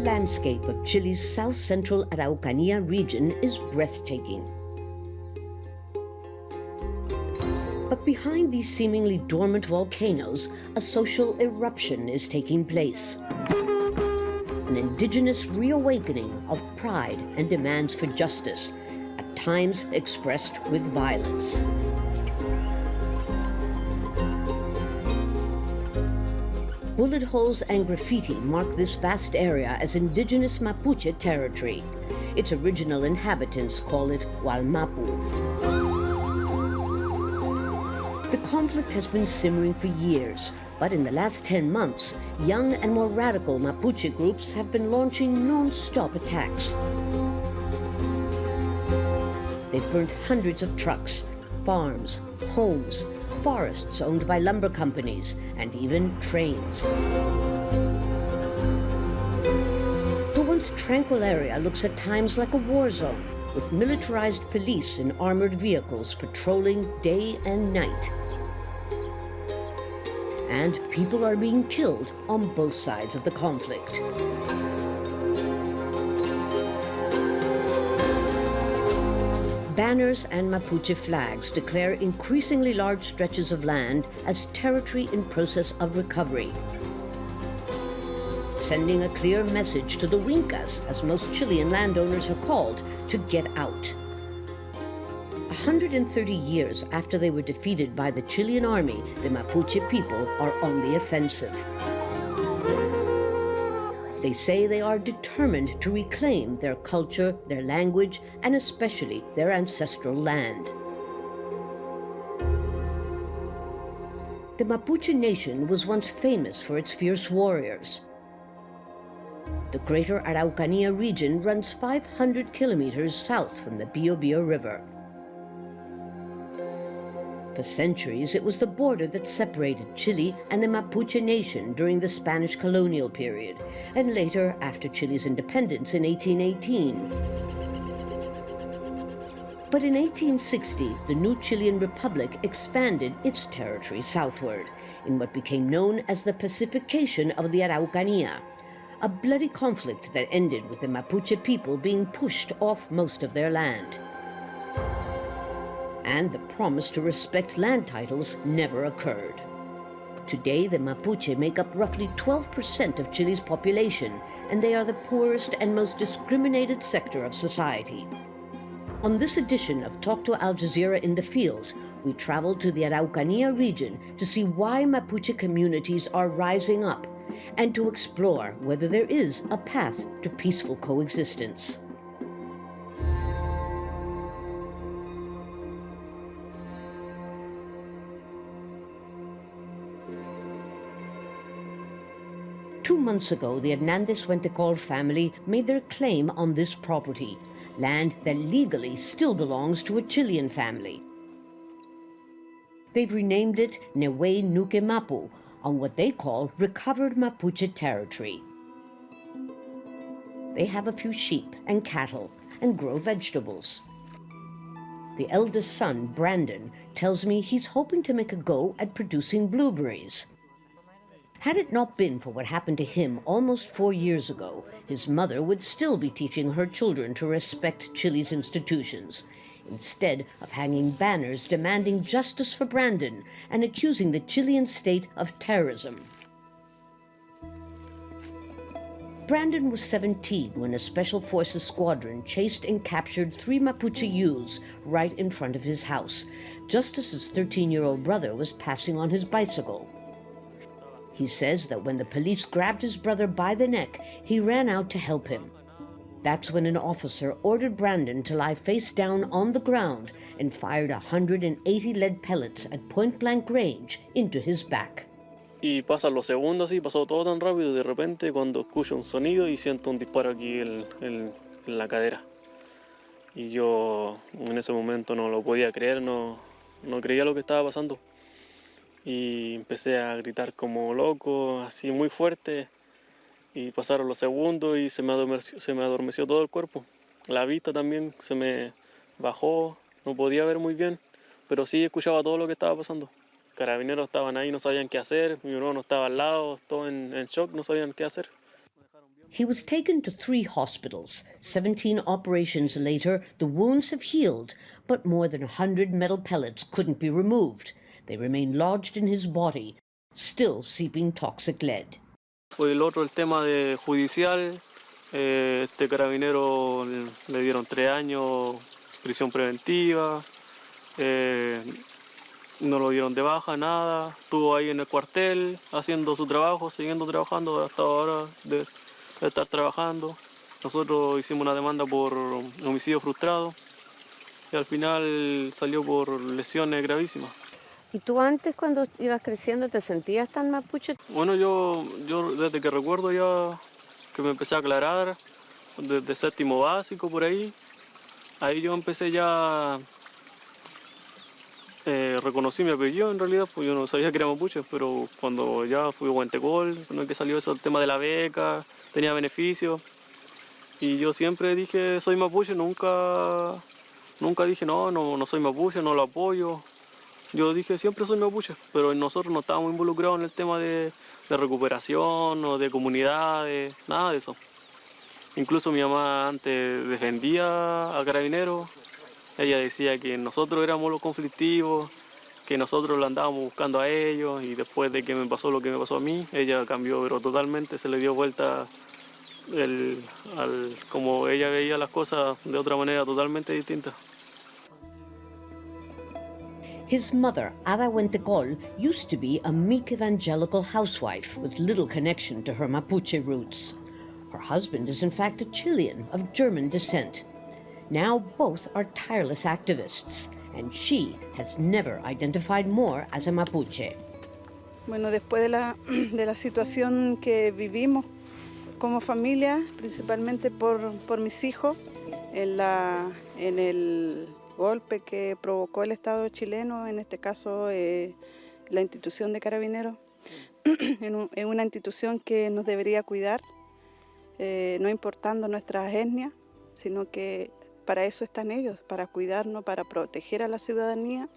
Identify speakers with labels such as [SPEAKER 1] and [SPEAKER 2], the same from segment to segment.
[SPEAKER 1] The landscape of Chile's south-central Araucanía region is breathtaking. But behind these seemingly dormant volcanoes, a social eruption is taking place. An indigenous reawakening of pride and demands for justice, at times expressed with violence. Bullet holes and graffiti mark this vast area as indigenous Mapuche territory. Its original inhabitants call it Walmapu. The conflict has been simmering for years, but in the last 10 months, young and more radical Mapuche groups have been launching non-stop attacks. They've burnt hundreds of trucks, farms, homes, forests owned by lumber companies, and even trains. The once tranquil area looks at times like a war zone, with militarized police in armored vehicles patrolling day and night. And people are being killed on both sides of the conflict. Banners and Mapuche flags declare increasingly large stretches of land as territory in process of recovery, sending a clear message to the Wincas, as most Chilean landowners are called, to get out. 130 years after they were defeated by the Chilean army, the Mapuche people are on the offensive. They say they are determined to reclaim their culture, their language, and especially their ancestral land. The Mapuche nation was once famous for its fierce warriors. The greater Araucanía region runs 500 kilometers south from the Biobío River. For centuries, it was the border that separated Chile and the Mapuche nation during the Spanish colonial period, and later after Chile's independence in 1818. But in 1860, the new Chilean Republic expanded its territory southward in what became known as the pacification of the Araucanía, a bloody conflict that ended with the Mapuche people being pushed off most of their land and the promise to respect land titles never occurred. Today, the Mapuche make up roughly 12% of Chile's population, and they are the poorest and most discriminated sector of society. On this edition of Talk to Al Jazeera in the Field, we travel to the Araucanía region to see why Mapuche communities are rising up and to explore whether there is a path to peaceful coexistence. Months ago, the Hernandez Huentecol family made their claim on this property, land that legally still belongs to a Chilean family. They've renamed it Nehue Nuke Mapu, on what they call recovered Mapuche territory. They have a few sheep and cattle and grow vegetables. The eldest son, Brandon, tells me he's hoping to make a go at producing blueberries. Had it not been for what happened to him almost four years ago, his mother would still be teaching her children to respect Chile's institutions, instead of hanging banners demanding justice for Brandon and accusing the Chilean state of terrorism. Brandon was 17 when a Special Forces squadron chased and captured three Mapuche youths right in front of his house, just as his 13-year-old brother was passing on his bicycle. He says that when the police grabbed his brother by the neck, he ran out to help him. That's when an officer ordered Brandon to lie face down on the ground and fired 180 lead pellets at point-blank range into his back.
[SPEAKER 2] Y pasan los segundos y pasó todo tan rápido y de repente cuando escucho un sonido y siento un disparo aquí en, en, en la cadera. Y yo en ese momento no lo podía creer, no, no creía lo que estaba pasando. Y empecé a gritar como loco, así muy fuerte. Y pasaron los segundos y se me, adormeció, se me adormeció todo el cuerpo. La vista también se me bajó, no podía ver muy bien, pero sí escuchaba todo lo que estaba pasando. Carabineros estaban ahí, no sabían qué hacer, mi hermano estaba al lado, todo en, en shock, no sabían qué hacer.
[SPEAKER 1] He was taken to three hospitals. 17 operations later, the wounds have healed, but more than 100 metal pellets couldn't be removed. They remain lodged in his body, still seeping toxic lead.
[SPEAKER 2] El otro el tema de judicial. Eh, este carabinero le dieron tres años prisión preventiva. Eh, no lo dieron de baja, nada. Estuvo ahí en el cuartel haciendo su trabajo, siguiendo trabajando hasta ahora de, de estar trabajando. Nosotros hicimos una demanda por homicidio frustrado y al final salió por lesiones gravísimas.
[SPEAKER 1] ¿Y tú antes cuando ibas creciendo te sentías tan mapuche?
[SPEAKER 2] Bueno, yo, yo desde que recuerdo ya que me empecé a aclarar, desde séptimo básico por ahí, ahí yo empecé ya, eh, reconocí mi apellido en realidad, pues yo no sabía que era mapuche, pero cuando ya fui a Huentecol, no es que salió eso el tema de la beca, tenía beneficios, y yo siempre dije soy mapuche, nunca, nunca dije no, no, no soy mapuche, no lo apoyo, yo dije siempre soy mapuche, pero nosotros no estábamos involucrados en el tema de, recuperación o de comunidades, nada de eso. Incluso mi mamá antes defendía a carabineros, ella decía que nosotros éramos los conflictivos, que nosotros lo andábamos buscando a ellos y después de que me pasó lo que me pasó a mí, ella cambió, pero totalmente se le dio vuelta el, al, como ella veía las cosas de otra manera totalmente distinta.
[SPEAKER 1] His mother, Ada Huentecol, used to be a meek evangelical housewife with little connection to her Mapuche roots. Her husband is in fact a Chilean of German descent. Now both are tireless activists, and she has never identified more as a Mapuche.
[SPEAKER 3] Bueno, después de la, de la situación que vivimos como familia, principalmente por, por mis hijos, en, la, en el golpe que provocó el Estado chileno, en este caso eh, la institución de carabineros, en, una institución que nos debería cuidar, eh, no importando nuestras etnias, sino que para eso están ellos, para cuidarnos, para proteger a la ciudadanía.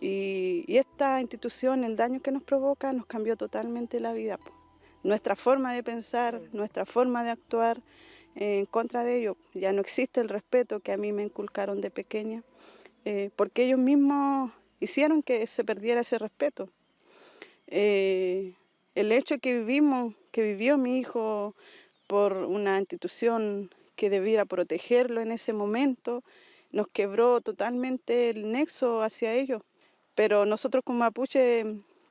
[SPEAKER 3] Y, esta institución, el daño que nos provoca, nos cambió totalmente la vida. Nuestra forma de pensar, nuestra forma de actuar, en contra de ellos. Ya no existe el respeto que a mí me inculcaron de pequeña, eh, porque ellos mismos hicieron que se perdiera ese respeto. Eh, el hecho que vivimos, que vivió mi hijo por una institución que debiera protegerlo en ese momento, nos quebró totalmente el nexo hacia ellos. Pero nosotros como mapuche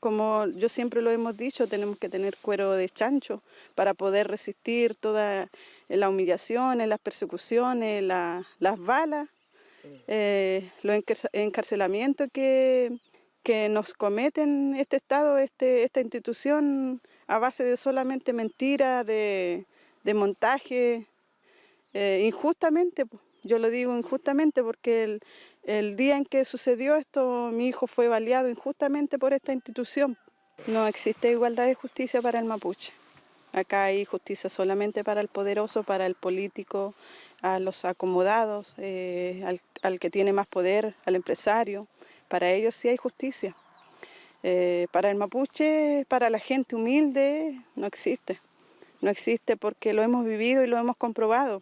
[SPEAKER 3] como yo siempre lo hemos dicho, tenemos que tener cuero de chancho para poder resistir todas las humillaciones, las persecuciones, las balas, eh, los encarcelamientos que, que nos cometen este Estado, este, esta institución, a base de solamente mentiras, de, montaje, eh, injustamente. Yo lo digo injustamente porque el, el día en que sucedió esto, mi hijo fue baleado injustamente por esta institución. No existe igualdad de justicia para el mapuche. Acá hay justicia solamente para el poderoso, para el político, a los acomodados, eh, al, que tiene más poder, al empresario. Para ellos sí hay justicia. Eh, para el mapuche, para la gente humilde, no existe. No existe porque lo hemos vivido y lo hemos comprobado.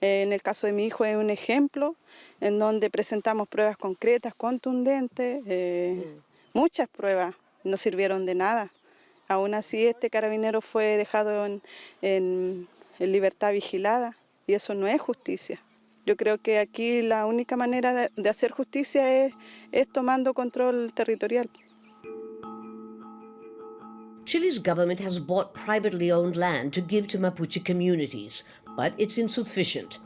[SPEAKER 3] En el caso de mi hijo es un ejemplo en donde presentamos pruebas concretas, contundentes, eh, muchas pruebas no sirvieron de nada. Aún así este carabinero fue dejado en, libertad vigilada y eso no es justicia. Yo creo que aquí la única manera de, de hacer justicia es, es tomando control territorial.
[SPEAKER 1] Chile's government has bought privately owned land to give to Mapuche communities, but it's insufficient.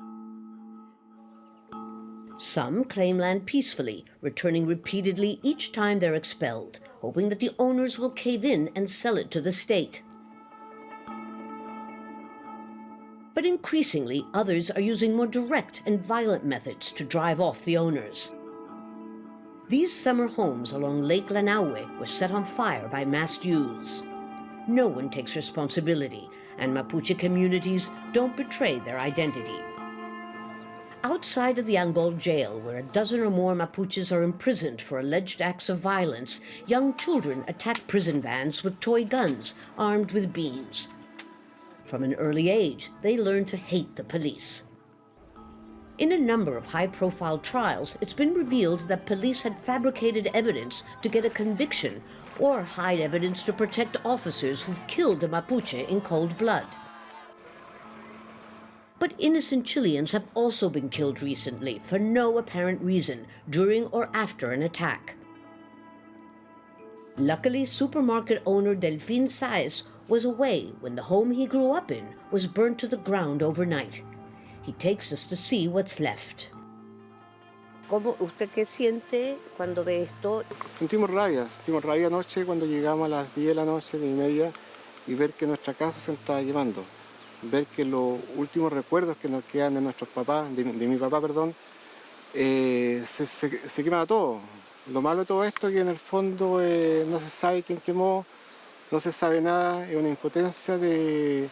[SPEAKER 1] Some claim land peacefully, returning repeatedly each time they're expelled, hoping that the owners will cave in and sell it to the state. But increasingly, others are using more direct and violent methods to drive off the owners. These summer homes along Lake Lanaue were set on fire by masked youths. No one takes responsibility, and Mapuche communities don't betray their identity. Outside of the Angol jail, where a dozen or more Mapuches are imprisoned for alleged acts of violence, young children attack prison vans with toy guns armed with beans. From an early age, they learn to hate the police. In a number of high-profile trials, it's been revealed that police had fabricated evidence to get a conviction or hide evidence to protect officers who've killed a Mapuche in cold blood. But innocent Chileans have also been killed recently for no apparent reason during or after an attack. Luckily, supermarket owner Delfin Saez was away when the home he grew up in was burnt to the ground overnight. He takes us to see what's left.
[SPEAKER 4] ¿Cómo usted qué siente cuando ve esto?
[SPEAKER 5] Sentimos rabia, sentimos rabia anoche cuando llegamos a las 10 de la noche, de y media, y ver que nuestra casa se estaba quemando. Ver que los últimos recuerdos que nos quedan de nuestros papás, de, mi papá, perdón, eh, se, se, quema todo. Lo malo de todo esto es que en el fondo eh, no se sabe quién quemó, no se sabe nada, es una impotencia de,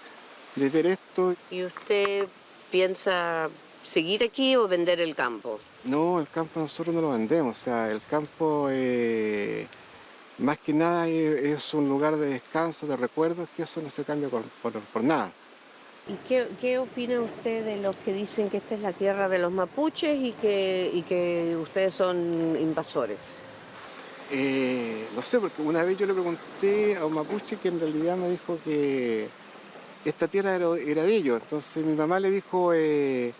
[SPEAKER 5] de ver esto.
[SPEAKER 4] ¿Y usted piensa seguir aquí o vender el campo?
[SPEAKER 5] No, el campo nosotros no lo vendemos, o sea, el campo eh, más que nada es, un lugar de descanso, de recuerdos, que eso no se cambia por, nada.
[SPEAKER 4] ¿Y qué, opina usted de los que dicen que esta es la tierra de los mapuches y que, que ustedes son invasores?
[SPEAKER 5] Eh, no sé, porque una vez yo le pregunté a un mapuche que en realidad me dijo que esta tierra era, de ellos. Entonces mi mamá le dijo, eh,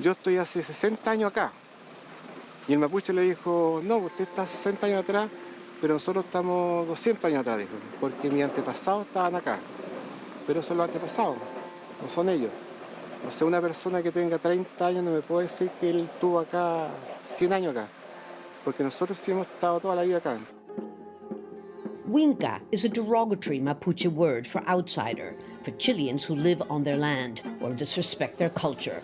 [SPEAKER 5] yo estoy hace 60 años acá. Y el mapuche le dijo, no, usted está 60 años atrás, pero nosotros estamos 200 años atrás, dijo, porque mis antepasados estaban acá. Pero son los antepasados, no son ellos. O sea, una persona que tenga 30 años no me puede decir que él estuvo acá 100 años acá, porque nosotros sí hemos estado toda la vida acá.
[SPEAKER 1] Winca is a derogatory Mapuche word for outsider, for Chileans who live on their land or disrespect their culture.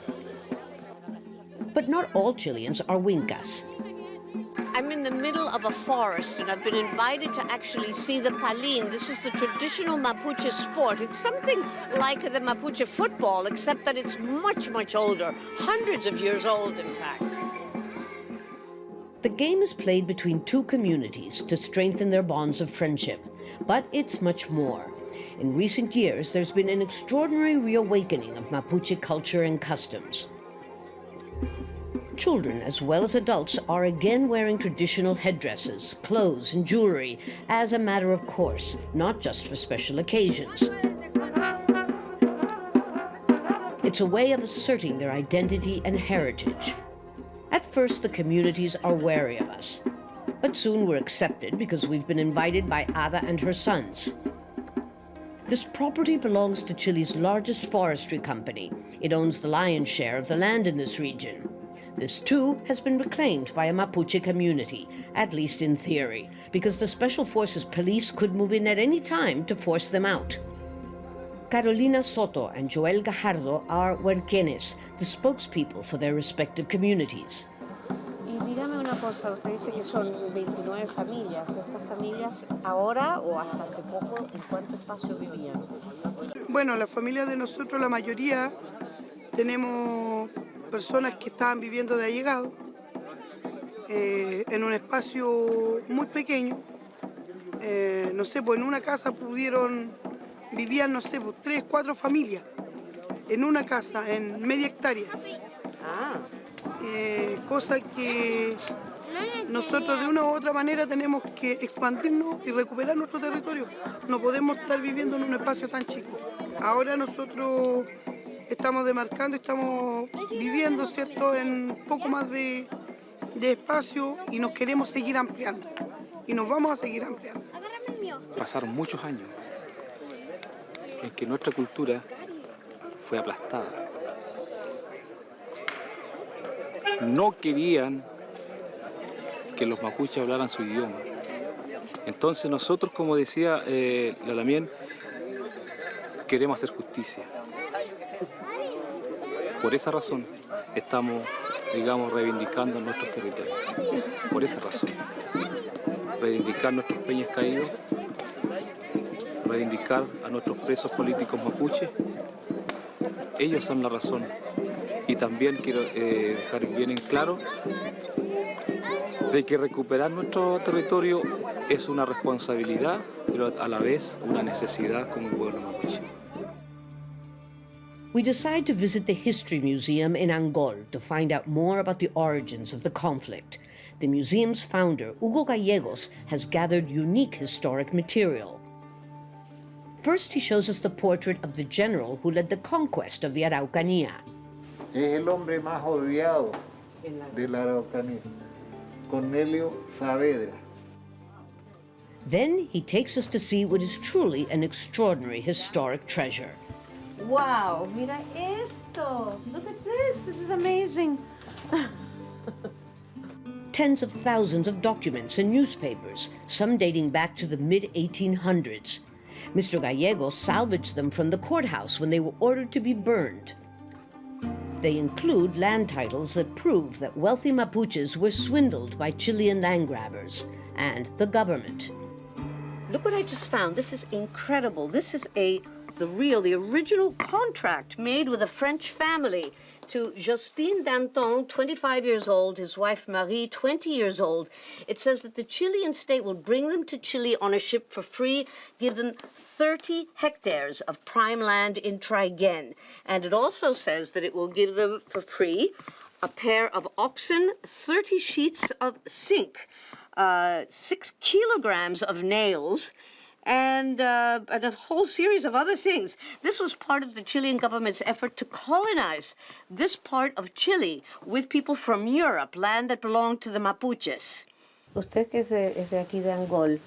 [SPEAKER 1] But not all Chileans are Wincas.
[SPEAKER 4] I'm in the middle of a forest and I've been invited to actually see the palin. This is the traditional Mapuche sport. It's something like the Mapuche football, except that it's much, much older, hundreds of years old, in fact.
[SPEAKER 1] The game is played between two communities to strengthen their bonds of friendship, but it's much more. In recent years, there's been an extraordinary reawakening of Mapuche culture and customs. Children, as well as adults, are again wearing traditional headdresses, clothes, and jewelry as a matter of course, not just for special occasions. It's a way of asserting their identity and heritage. At first, the communities are wary of us, but soon we're accepted because we've been invited by Ada and her sons. This property belongs to Chile's largest forestry company. It owns the lion's share of the land in this region. This too has been reclaimed by a Mapuche community, at least in theory, because the Special Forces police could move in at any time to force them out. Carolina Soto and Joel Gajardo are Huerquenes, the spokespeople for their respective communities.
[SPEAKER 4] Y dígame una cosa, usted dice que son 29 familias. ¿Estas familias ahora o hasta hace poco en cuánto espacio vivían?
[SPEAKER 3] Bueno, la familia de nosotros, la mayoría, tenemos personas que estaban viviendo de allegado eh, en un espacio muy pequeño. Eh, no sé, pues en una casa pudieron, vivían, no sé, pues tres, cuatro familias en una casa, en media hectárea.
[SPEAKER 4] Ah.
[SPEAKER 3] Eh, cosa que nosotros de una u otra manera tenemos que expandirnos y recuperar nuestro territorio. No podemos estar viviendo en un espacio tan chico. Ahora nosotros estamos demarcando, estamos viviendo, ¿cierto?, en poco más de, espacio y nos queremos seguir ampliando. Y nos vamos a seguir ampliando.
[SPEAKER 6] Pasaron muchos años en que nuestra cultura fue aplastada. No querían que los mapuches hablaran su idioma. Entonces nosotros, como decía eh, la Lamien, queremos hacer justicia. Por esa razón estamos, digamos, reivindicando nuestros territorios. Por esa razón. Reivindicar nuestros peñas caídos, reivindicar a nuestros presos políticos mapuches. Ellos son la razón. Y también quiero eh, dejar bien en claro de que recuperar nuestro territorio es una responsabilidad, pero a la vez una necesidad como pueblo mapuche.
[SPEAKER 1] We decide to visit the History Museum in Angol to find out more about the origins of the conflict. The museum's founder, Hugo Gallegos, has gathered unique historic material. First, he shows us the portrait of the general who led the conquest of the Araucanía.
[SPEAKER 7] Es el hombre más odiado de la Araucanía, Cornelio Saavedra.
[SPEAKER 1] Then he takes us to see what is truly an extraordinary historic treasure.
[SPEAKER 8] Wow, mira esto. Look at this. This is amazing.
[SPEAKER 1] Tens of thousands of documents and newspapers, some dating back to the mid 1800s. Mr. Gallego salvaged them from the courthouse when they were ordered to be burned. They include land titles that prove that wealthy Mapuches were swindled by Chilean land grabbers and the government.
[SPEAKER 4] Look what I just found. This is incredible. This is a the real, the original contract made with a French family to Justine Danton, 25 years old, his wife Marie, 20 years old. It says that the Chilean state will bring them to Chile on a ship for free, give them 30 hectares of prime land in Trigen. And it also says that it will give them for free a pair of oxen, 30 sheets of zinc, uh, six kilograms of nails, and, uh, and a whole series of other things. This was part of the Chilean government's effort to colonize this part of Chile with people from Europe, land that belonged to the Mapuches.
[SPEAKER 8] Usted que es de, es de aquí de Angol,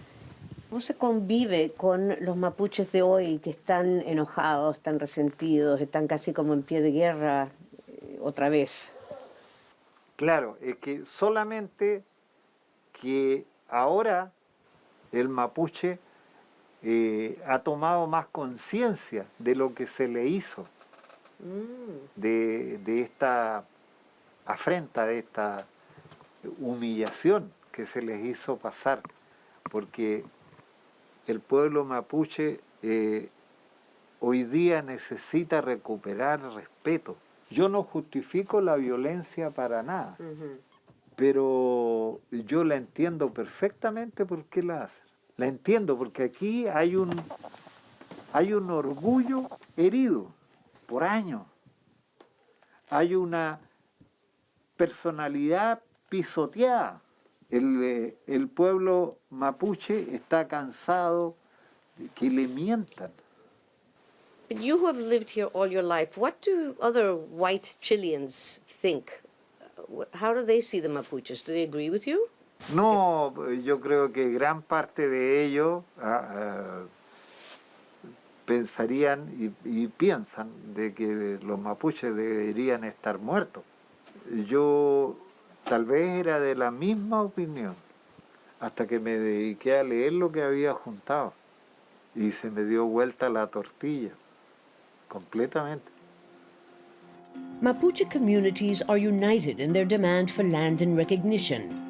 [SPEAKER 8] ¿cómo se convive con los mapuches de hoy que están enojados, están resentidos, están casi como en pie de guerra eh, otra vez?
[SPEAKER 7] Claro, es que solamente que ahora el mapuche eh, ha tomado más conciencia de lo que se le hizo, de, de esta afrenta, de esta humillación que se les hizo pasar, porque el pueblo mapuche eh, hoy día necesita recuperar respeto. Yo no justifico la violencia para nada, pero yo la entiendo perfectamente por qué la hacen. La entiendo porque aquí hay un, hay un orgullo herido por años. Hay una personalidad pisoteada. El, eh, el pueblo mapuche está cansado de que le mientan.
[SPEAKER 4] You who have lived here all your life, what do other white Chileans think? How do they see the Mapuches? Do they agree with you?
[SPEAKER 7] No, yo creo que gran parte de ellos ah, ah, pensarían y, y piensan de que los mapuches deberían estar muertos. Yo tal vez era de la misma opinión hasta que me dediqué a leer lo que había juntado y se me dio vuelta la tortilla completamente.
[SPEAKER 1] Mapuche communities are united in their demand for land and recognition.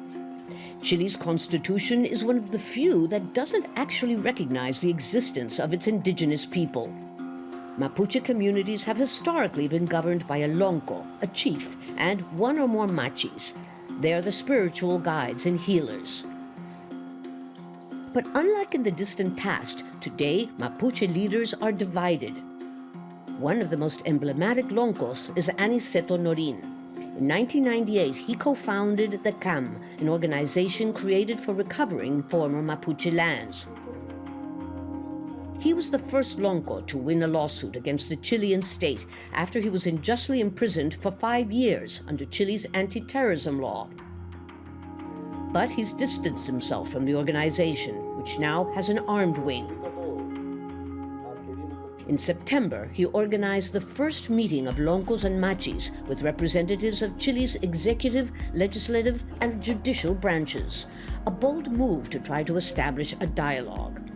[SPEAKER 1] Chile's constitution is one of the few that doesn't actually recognize the existence of its indigenous people. Mapuche communities have historically been governed by a lonco, a chief, and one or more machis. They are the spiritual guides and healers. But unlike in the distant past, today Mapuche leaders are divided. One of the most emblematic loncos is Aniceto Norin. In 1998, he co-founded the CAM, an organization created for recovering former Mapuche lands. He was the first Lonco to win a lawsuit against the Chilean state after he was unjustly imprisoned for five years under Chile's anti-terrorism law. But he's distanced himself from the organization, which now has an armed wing. In September, he organized the first meeting of Loncos and Machis with representatives of Chile's executive, legislative, and judicial branches, a bold move to try to establish a dialogue.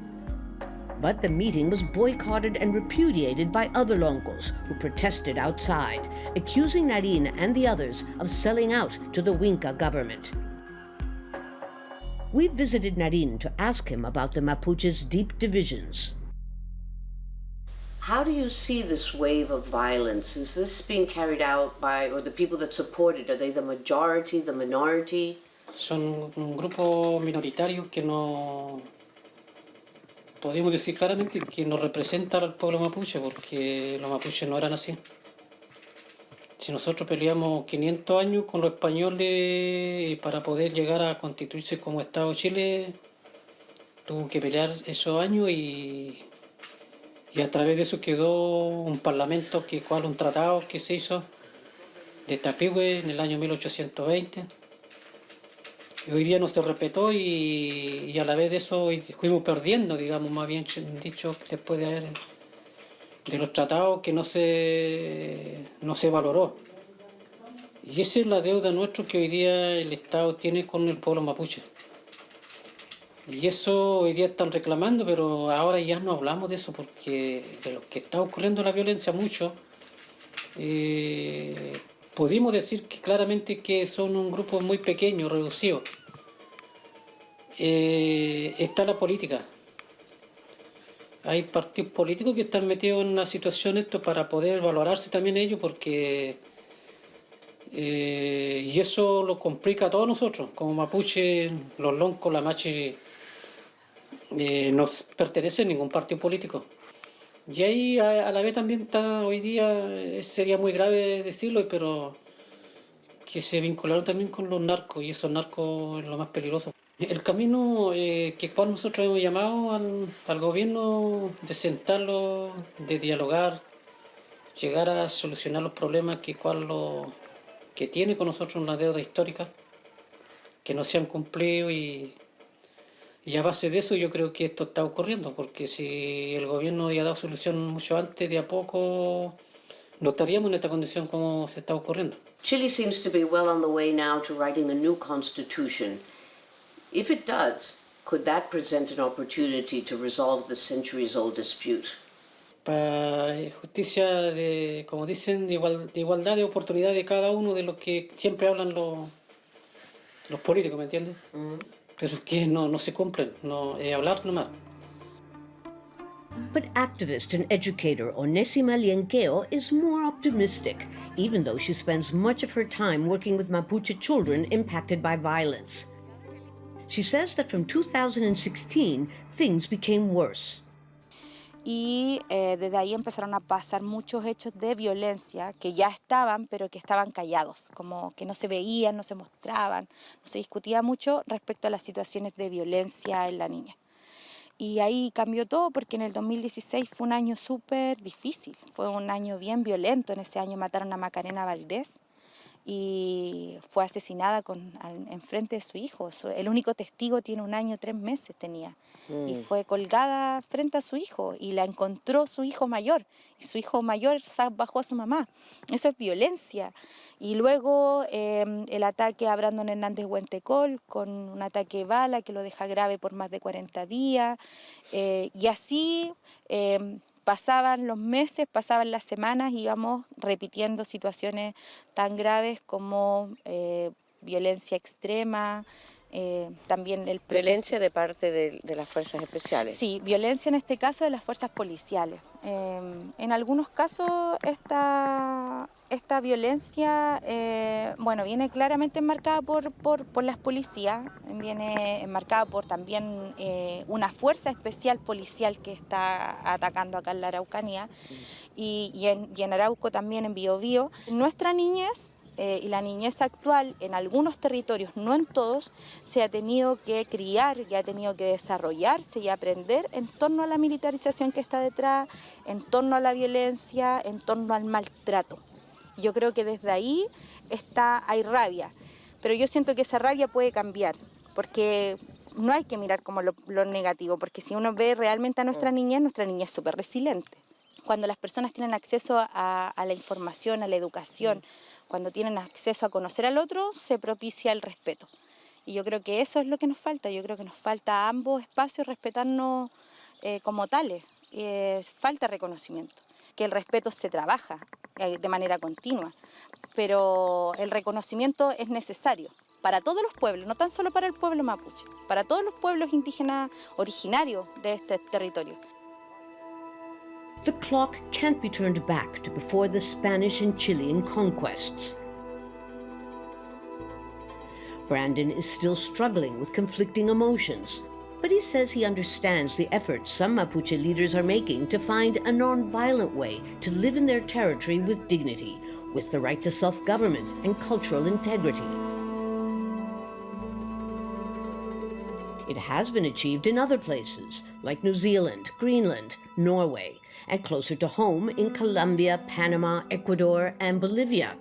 [SPEAKER 1] But the meeting was boycotted and repudiated by other Loncos who protested outside, accusing Narin and the others of selling out to the Winca government. We visited Narin to ask him about the Mapuche's deep divisions.
[SPEAKER 8] How do you see this wave of violence? Is this being carried out by, or the people that support it, are they the majority, the minority?
[SPEAKER 9] son un grupo minoritario que no podríamos decir claramente que no representa al pueblo mapuche porque los mapuches no eran así. si nosotros peleamos 500 años con los españoles para poder llegar a constituirse como Estado de Chile, tuvo que pelear esos años y, y a través de eso quedó un parlamento, que cual un tratado que se hizo de Tapigüe en el año 1820. Y hoy día no se respetó y, a la vez de eso fuimos perdiendo, digamos, más bien dicho, después de haber de los tratados que no se, no se valoró. Y esa es la deuda nuestra que hoy día el Estado tiene con el pueblo mapuche. Y eso hoy día están reclamando, pero ahora ya no hablamos de eso porque de lo que está ocurriendo la violencia mucho, eh, pudimos decir que claramente que son un grupo muy pequeño, reducido. Eh, está la política. Hay partidos políticos que están metidos en una situación esto para poder valorarse también ellos porque eh, y eso lo complica a todos nosotros, como mapuche, los loncos, la machi eh, no pertenece a ningún partido político. Y ahí a, la vez también está hoy día, eh, sería muy grave decirlo, pero que se vincularon también con los narcos y esos narcos es lo más peligroso. El camino eh, que cual nosotros hemos llamado al, al, gobierno de sentarlo, de dialogar, llegar a solucionar los problemas que cual lo, que tiene con nosotros una deuda histórica, que no se han cumplido y y a base de eso yo creo que esto está ocurriendo, porque si el gobierno había dado solución mucho antes, de a poco no estaríamos en esta condición como se está ocurriendo.
[SPEAKER 1] Chile seems to be well on the way now to writing a new constitution. If it does, could that present an opportunity to resolve the centuries-old dispute?
[SPEAKER 9] Para justicia, de, como dicen, igual, igualdad de oportunidad de cada uno de los que siempre hablan los, los políticos, ¿me entiendes? Mm pero que no, no se cumplen, no, es hablar nomás.
[SPEAKER 1] But activist and educator Onésima Lienqueo is more optimistic, even though she spends much of her time working with Mapuche children impacted by violence. She says that from 2016, things became worse.
[SPEAKER 10] Y eh, desde ahí empezaron a pasar muchos hechos de violencia que ya estaban, pero que estaban callados, como que no se veían, no se mostraban, no se discutía mucho respecto a las situaciones de violencia en la niña. Y ahí cambió todo porque en el 2016 fue un año súper difícil, fue un año bien violento, en ese año mataron a Macarena Valdés, y fue asesinada con, en frente de su hijo. El único testigo tiene un año, tres meses tenía. Y mm. fue colgada frente a su hijo y la encontró su hijo mayor. Y su hijo mayor bajó a su mamá. Eso es violencia. Y luego em, el ataque a Brandon Hernández Huentecol con un ataque de bala que lo deja grave por más de 40 días. Eh, y así em, pasaban los meses, pasaban las semanas, íbamos repitiendo situaciones tan graves como eh, violencia extrema, eh, también el
[SPEAKER 8] Violencia de parte de, las fuerzas especiales.
[SPEAKER 10] Sí, violencia en este caso de las fuerzas policiales. Em, en algunos casos esta, esta violencia eh, bueno, viene claramente enmarcada por, por, las policías, viene enmarcada por también eh, una fuerza especial policial que está atacando acá en la Araucanía y, y, en, y en Arauco también en Biobío. Nuestra niñez eh, y la niñez actual en algunos territorios, no en todos, se ha tenido que criar y ha tenido que desarrollarse y aprender en torno a la militarización que está detrás, en torno a la violencia, en torno al maltrato. Yo creo que desde ahí está, hay rabia, pero yo siento que esa rabia puede cambiar, porque no hay que mirar como lo, negativo, porque si uno ve realmente a nuestra mm. niñez, nuestra niñez es súper resiliente. Cuando las personas tienen acceso a, a la información, a la educación, mm cuando tienen acceso a conocer al otro, se propicia el respeto. Y yo creo que eso es lo que nos falta, yo creo que nos falta a ambos espacios respetarnos eh, como tales, eh, falta reconocimiento, que el respeto se trabaja eh, de manera continua, pero el reconocimiento es necesario para todos los pueblos, no tan solo para el pueblo mapuche, para todos los pueblos indígenas originarios de este territorio.
[SPEAKER 1] The clock can't be turned back to before the Spanish and Chilean conquests. Brandon is still struggling with conflicting emotions, but he says he understands the efforts some Mapuche leaders are making to find a non-violent way to live in their territory with dignity, with the right to self-government and cultural integrity. It has been achieved in other places, like New Zealand, Greenland, Norway, and closer to home in Colombia, Panama, Ecuador, and Bolivia.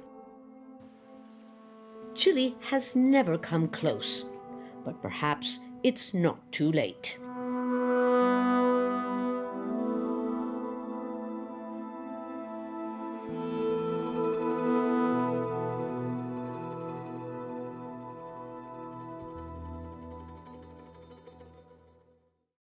[SPEAKER 1] Chile has never come close, but perhaps it's not too late.